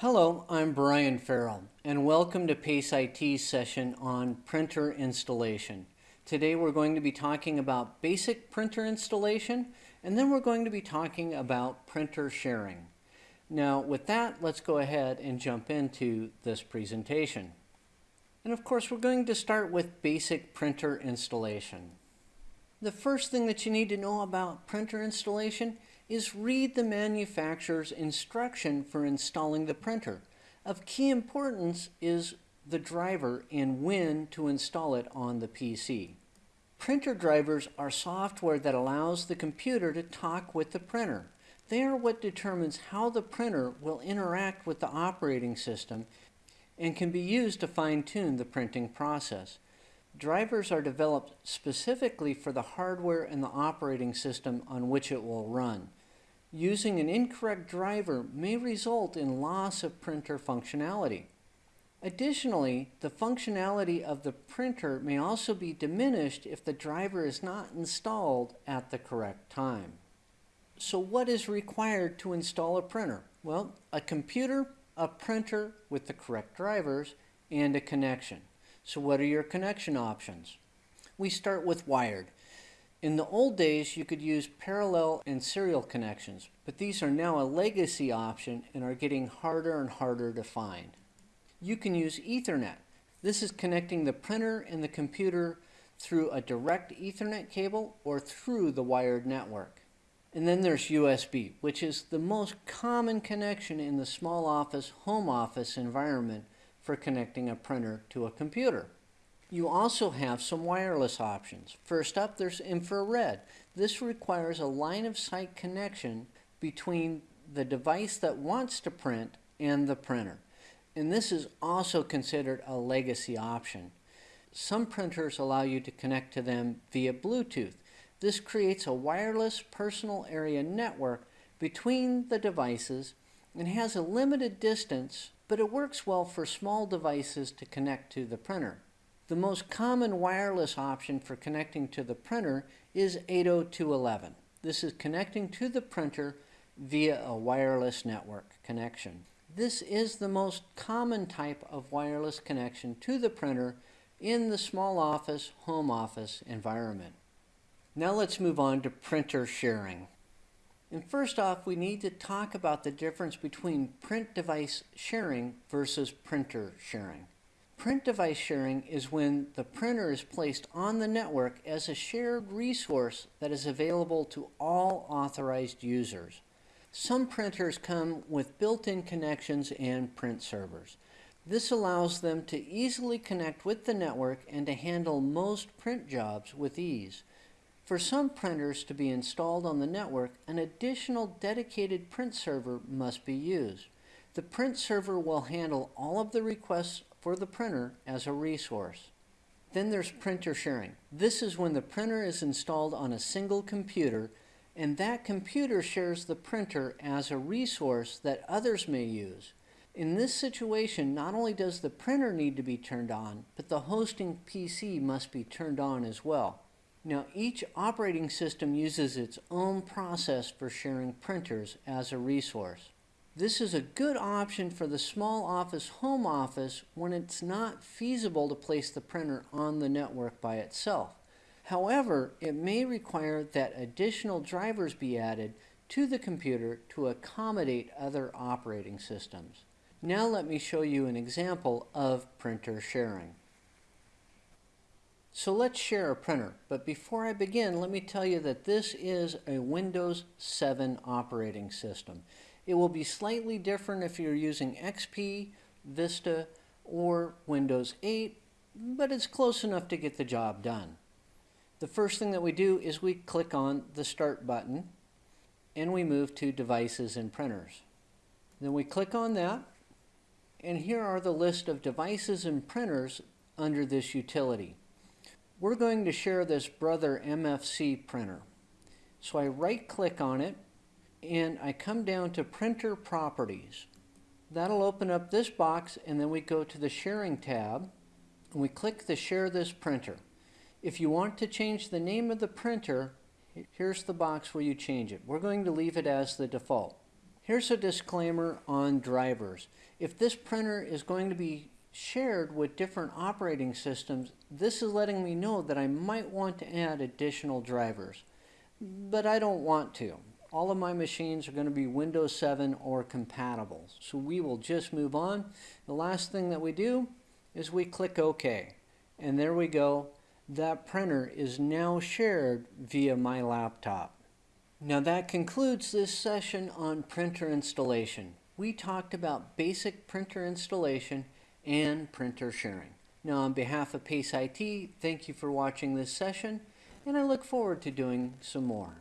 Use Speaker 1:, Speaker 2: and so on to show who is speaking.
Speaker 1: Hello, I'm Brian Farrell, and welcome to PACE IT's session on printer installation. Today we're going to be talking about basic printer installation, and then we're going to be talking about printer sharing. Now with that, let's go ahead and jump into this presentation. And of course, we're going to start with basic printer installation. The first thing that you need to know about printer installation is read the manufacturer's instruction for installing the printer. Of key importance is the driver and when to install it on the PC. Printer drivers are software that allows the computer to talk with the printer. They are what determines how the printer will interact with the operating system and can be used to fine-tune the printing process. Drivers are developed specifically for the hardware and the operating system on which it will run. Using an incorrect driver may result in loss of printer functionality. Additionally, the functionality of the printer may also be diminished if the driver is not installed at the correct time. So what is required to install a printer? Well, a computer, a printer with the correct drivers, and a connection. So what are your connection options? We start with wired. In the old days, you could use parallel and serial connections, but these are now a legacy option and are getting harder and harder to find. You can use Ethernet. This is connecting the printer and the computer through a direct Ethernet cable or through the wired network. And then there's USB, which is the most common connection in the small office, home office environment for connecting a printer to a computer. You also have some wireless options. First up, there's infrared. This requires a line of sight connection between the device that wants to print and the printer. And this is also considered a legacy option. Some printers allow you to connect to them via Bluetooth. This creates a wireless personal area network between the devices and has a limited distance, but it works well for small devices to connect to the printer. The most common wireless option for connecting to the printer is 802.11. This is connecting to the printer via a wireless network connection. This is the most common type of wireless connection to the printer in the small office, home office environment. Now let's move on to printer sharing. And first off, we need to talk about the difference between print device sharing versus printer sharing. Print device sharing is when the printer is placed on the network as a shared resource that is available to all authorized users. Some printers come with built-in connections and print servers. This allows them to easily connect with the network and to handle most print jobs with ease. For some printers to be installed on the network, an additional dedicated print server must be used. The print server will handle all of the requests for the printer as a resource. Then there's printer sharing. This is when the printer is installed on a single computer and that computer shares the printer as a resource that others may use. In this situation, not only does the printer need to be turned on, but the hosting PC must be turned on as well. Now, each operating system uses its own process for sharing printers as a resource. This is a good option for the small office home office when it's not feasible to place the printer on the network by itself. However, it may require that additional drivers be added to the computer to accommodate other operating systems. Now let me show you an example of printer sharing. So let's share a printer, but before I begin, let me tell you that this is a Windows 7 operating system. It will be slightly different if you're using XP, Vista, or Windows 8, but it's close enough to get the job done. The first thing that we do is we click on the Start button and we move to Devices and Printers. Then we click on that and here are the list of devices and printers under this utility. We're going to share this Brother MFC printer. So I right click on it and I come down to printer properties. That'll open up this box and then we go to the sharing tab and we click the share this printer. If you want to change the name of the printer, here's the box where you change it. We're going to leave it as the default. Here's a disclaimer on drivers. If this printer is going to be shared with different operating systems, this is letting me know that I might want to add additional drivers. But I don't want to. All of my machines are going to be Windows 7 or compatible. So we will just move on. The last thing that we do is we click OK. And there we go. That printer is now shared via my laptop. Now that concludes this session on printer installation. We talked about basic printer installation and printer sharing. Now on behalf of Pace IT, thank you for watching this session and I look forward to doing some more.